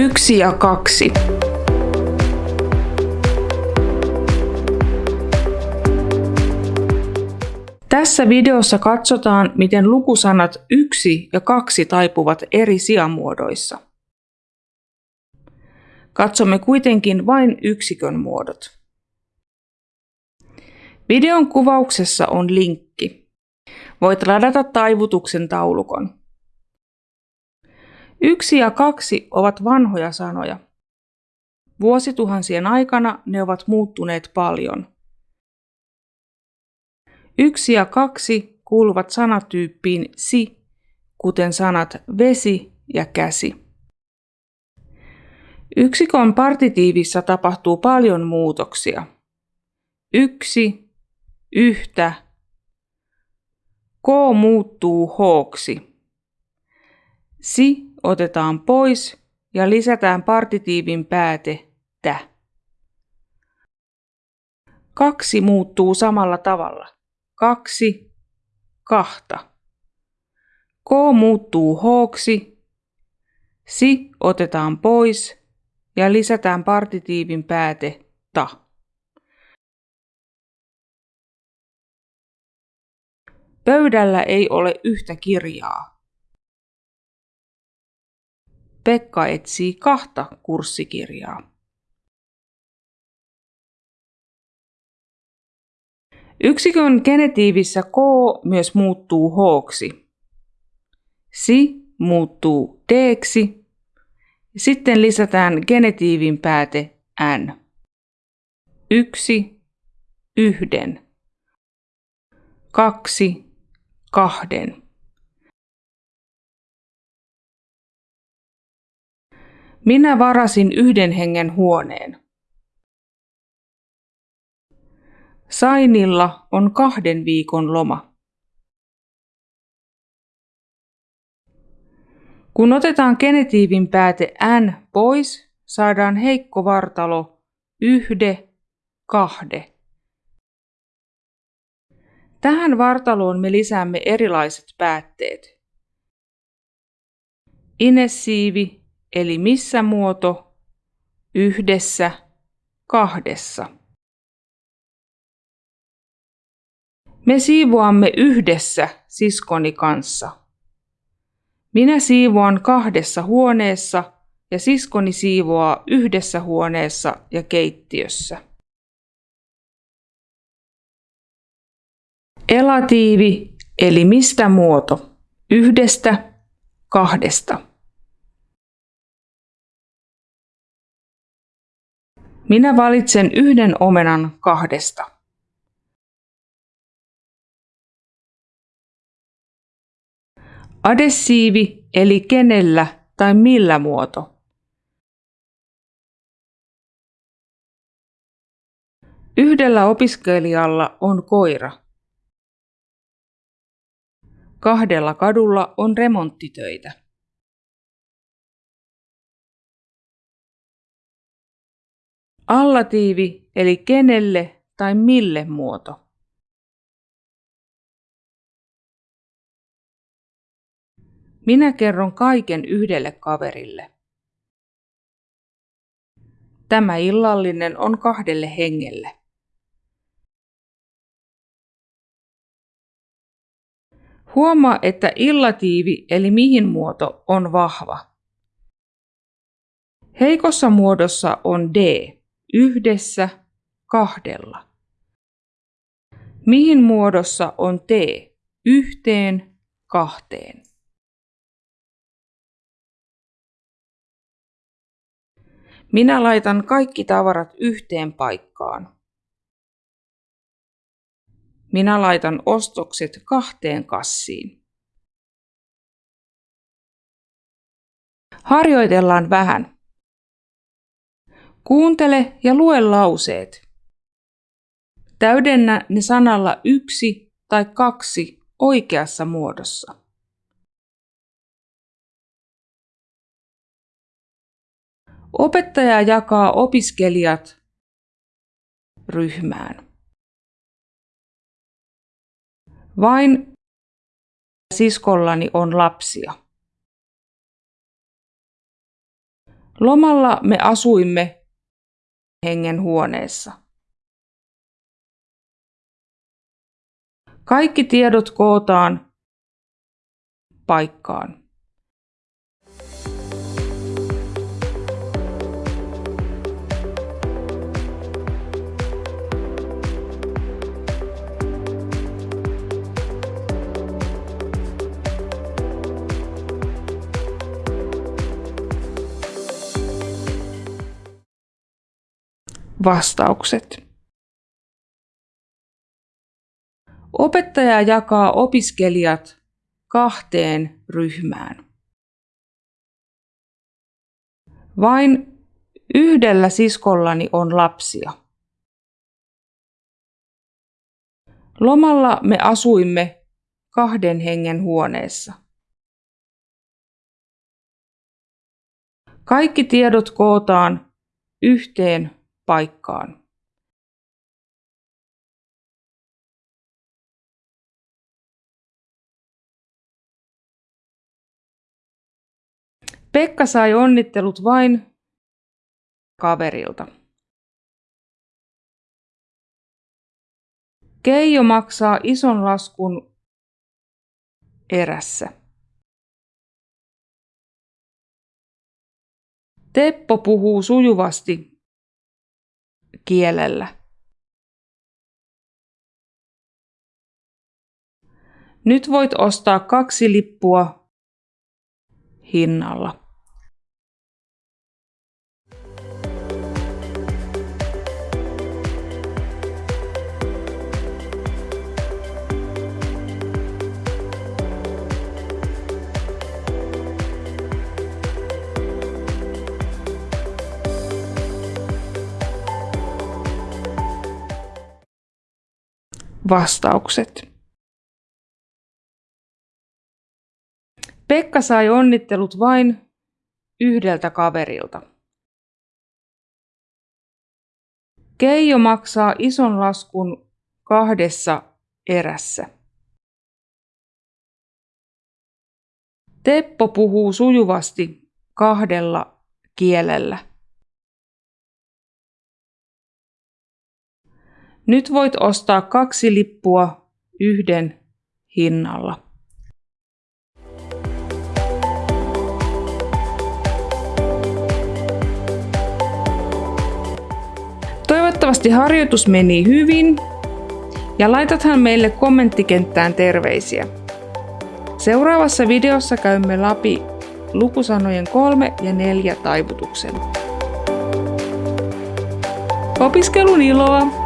Yksi ja kaksi. Tässä videossa katsotaan, miten lukusanat yksi ja kaksi taipuvat eri sijamuodoissa. Katsomme kuitenkin vain yksikön muodot. Videon kuvauksessa on linkki. Voit ladata taivutuksen taulukon. Yksi ja kaksi ovat vanhoja sanoja. Vuosituhansien aikana ne ovat muuttuneet paljon. Yksi ja kaksi kuuluvat sanatyyppiin si, kuten sanat vesi ja käsi. Yksikon partitiivissa tapahtuu paljon muutoksia. Yksi, yhtä, k muuttuu hooksi. Si otetaan pois ja lisätään partitiivin pääte tä. Kaksi muuttuu samalla tavalla. Kaksi, kahta. K muuttuu hooksi. Si otetaan pois ja lisätään partitiivin pääte ta. Pöydällä ei ole yhtä kirjaa. Pekka etsii kahta kurssikirjaa. Yksikön genetiivissä k myös muuttuu hooksi. Si muuttuu deeksi. Sitten lisätään genetiivin pääte n. Yksi, yhden. Kaksi, kahden. Minä varasin yhden hengen huoneen. Sainilla on kahden viikon loma. Kun otetaan genetiivin pääte n pois, saadaan heikko vartalo yhde, kahde. Tähän vartaloon me lisäämme erilaiset päätteet. Inessiivi, eli missä muoto, yhdessä, kahdessa. Me siivoamme yhdessä siskoni kanssa. Minä siivoan kahdessa huoneessa ja siskoni siivoaa yhdessä huoneessa ja keittiössä. Elatiivi eli mistä muoto? Yhdestä, kahdesta. Minä valitsen yhden omenan kahdesta. Adessiivi eli kenellä tai millä muoto. Yhdellä opiskelijalla on koira. Kahdella kadulla on remonttitöitä. Allatiivi eli kenelle tai mille muoto. Minä kerron kaiken yhdelle kaverille. Tämä illallinen on kahdelle hengelle. Huomaa, että illatiivi eli mihin muoto on vahva. Heikossa muodossa on D, yhdessä, kahdella. Mihin muodossa on T, yhteen, kahteen. Minä laitan kaikki tavarat yhteen paikkaan. Minä laitan ostokset kahteen kassiin. Harjoitellaan vähän. Kuuntele ja lue lauseet. Täydennä ne sanalla yksi tai kaksi oikeassa muodossa. Opettaja jakaa opiskelijat ryhmään. Vain siskollani on lapsia. Lomalla me asuimme hengen huoneessa. Kaikki tiedot kootaan paikkaan. Vastaukset. Opettaja jakaa opiskelijat kahteen ryhmään. Vain yhdellä siskollani on lapsia. Lomalla me asuimme kahden hengen huoneessa. Kaikki tiedot kootaan yhteen paikkaan. Pekka sai onnittelut vain kaverilta. Keijo maksaa ison laskun erässä. Teppo puhuu sujuvasti kielellä. Nyt voit ostaa kaksi lippua hinnalla. Vastaukset. Pekka sai onnittelut vain yhdeltä kaverilta. Keijo maksaa ison laskun kahdessa erässä. Teppo puhuu sujuvasti kahdella kielellä. Nyt voit ostaa kaksi lippua yhden hinnalla. Toivottavasti harjoitus meni hyvin ja laitathan meille kommenttikenttään terveisiä. Seuraavassa videossa käymme läpi lukusanojen kolme ja neljä taivutuksen. Opiskelun iloa!